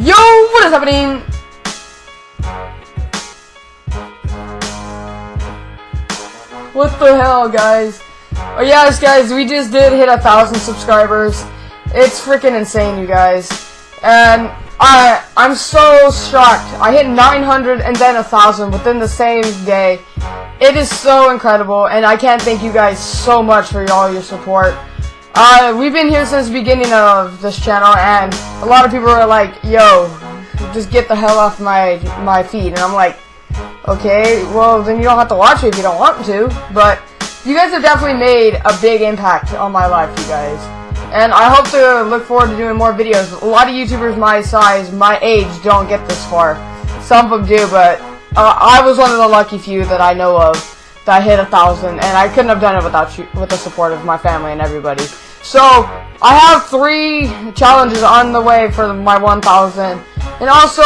Yo, what is happening? What the hell, guys? Oh yes, guys, we just did hit a thousand subscribers. It's freaking insane, you guys. And I, I'm so shocked. I hit 900 and then a thousand within the same day. It is so incredible, and I can't thank you guys so much for all your support. Uh, we've been here since the beginning of this channel, and a lot of people are like, yo, just get the hell off my, my feed. And I'm like, okay, well, then you don't have to watch it if you don't want to. But you guys have definitely made a big impact on my life, you guys. And I hope to look forward to doing more videos. A lot of YouTubers my size, my age, don't get this far. Some of them do, but uh, I was one of the lucky few that I know of that hit a thousand, and I couldn't have done it without you, with the support of my family and everybody. So, I have three challenges on the way for my 1,000. And also,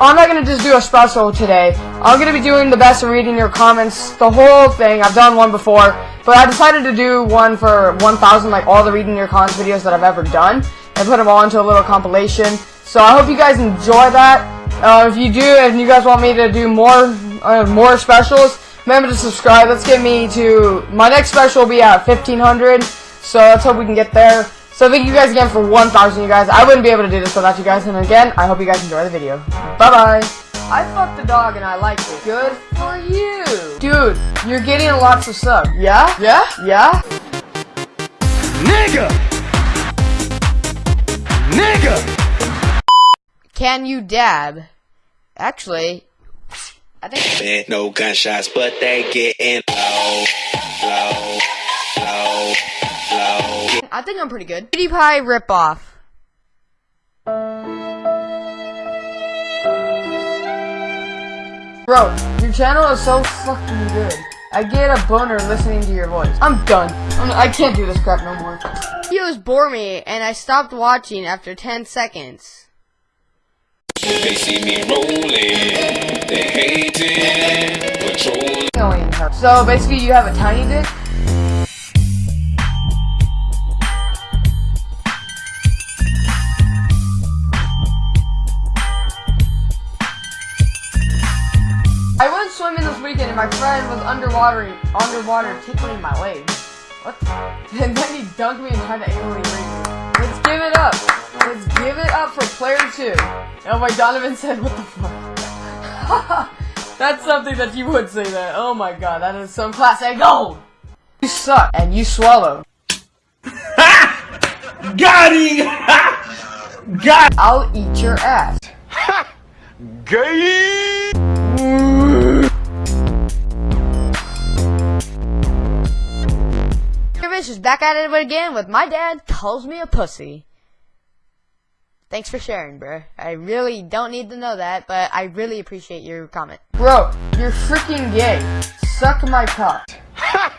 I'm not going to just do a special today. I'm going to be doing the best of reading your comments, the whole thing. I've done one before, but I decided to do one for 1,000, like all the reading your comments videos that I've ever done, and put them all into a little compilation. So I hope you guys enjoy that. Uh, if you do, and you guys want me to do more, uh, more specials, remember to subscribe. Let's get me to, my next special will be at 1,500. So let's hope we can get there. So thank you guys again for 1,000 you guys. I wouldn't be able to do this without you guys. And again, I hope you guys enjoy the video. Bye-bye. I fucked the dog and I liked it. Good for you. Dude, you're getting lots of sub. Yeah? Yeah? Yeah? Nigga! Nigga! Can you dab? Actually, I think... Man, no gunshots, but they getting low, low, I think I'm pretty good. PewDiePie ripoff. Bro, your channel is so fucking good. I get a boner listening to your voice. I'm done. I'm, I can not do this crap no more. Videos bore me, and I stopped watching after 10 seconds. They see me rolling, they hating, patrolling. So basically, you have a tiny dick. Swimming this weekend and my friend was underwater, underwater tickling my legs. What? And then he dunked me and tried to rape me. Let's give it up. Let's give it up for player two. Oh my Donovan said, what the fuck? That's something that you would say that. Oh my god, that is some classic gold. You suck and you swallow. Got him! Got I'll eat your ass. Gay! Back at it again with my dad calls me a pussy. Thanks for sharing, bro. I really don't need to know that, but I really appreciate your comment. Bro, you're freaking gay. Suck my cock. Ha!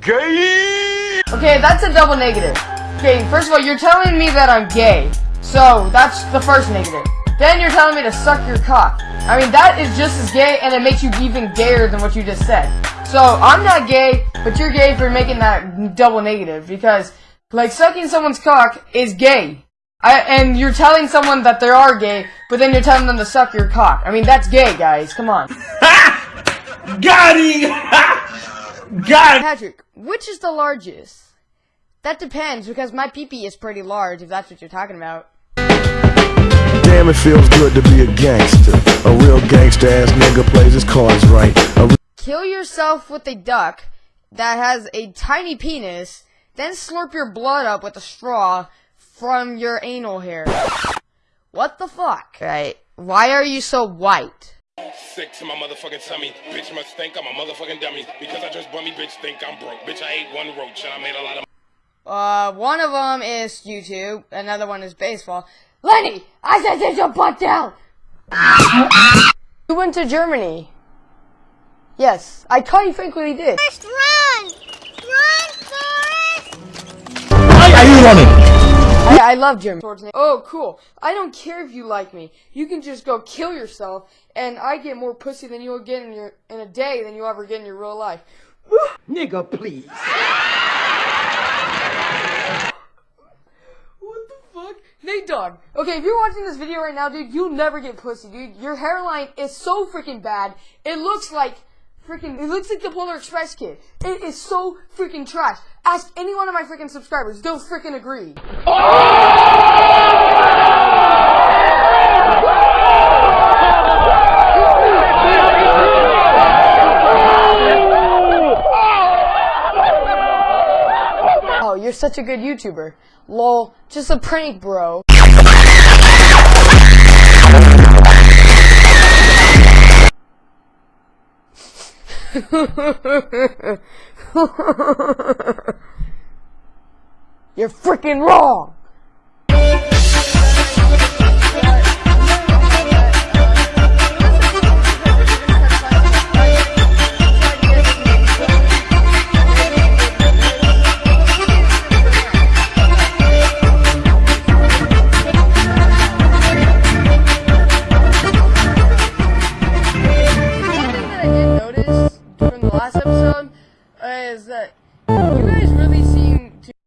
Gay! Okay, that's a double negative. Okay, first of all, you're telling me that I'm gay. So, that's the first negative. Then you're telling me to suck your cock. I mean, that is just as gay, and it makes you even gayer than what you just said. So, I'm not gay, but you're gay for making that double negative, because, like, sucking someone's cock is gay. I, and you're telling someone that they are gay, but then you're telling them to suck your cock. I mean, that's gay, guys. Come on. Got him! Got it! Patrick, which is the largest? That depends, because my peepee -pee is pretty large, if that's what you're talking about. Damn, it feels good to be a gangster. A real gangster ass nigga plays his cards right. Kill yourself with a duck that has a tiny penis, then slurp your blood up with a straw from your anal hair. What the fuck? Right. Why are you so white? Sick to my motherfucking tummy. Bitch must think I'm a motherfucking dummy. Because I just bummy, bitch think I'm broke. Bitch, I ate one roach and I made a lot of uh, one of them is YouTube, another one is baseball. Lenny, I said sit your butt down! you went to Germany. Yes, I quite frankly did. First run! Run, Forrest! Why are you running? I, I love Germany. Oh, cool. I don't care if you like me. You can just go kill yourself, and I get more pussy than you'll get in your in a day than you'll ever get in your real life. Nigga, please. What the? Nate Dogg. Okay, if you're watching this video right now, dude, you'll never get pussy, dude. Your hairline is so freaking bad. It looks like freaking. It looks like the Polar Express kid. It is so freaking trash. Ask any one of my freaking subscribers. They'll freaking agree. Oh, you're such a good YouTuber. Lol, just a prank, bro. You're freaking wrong!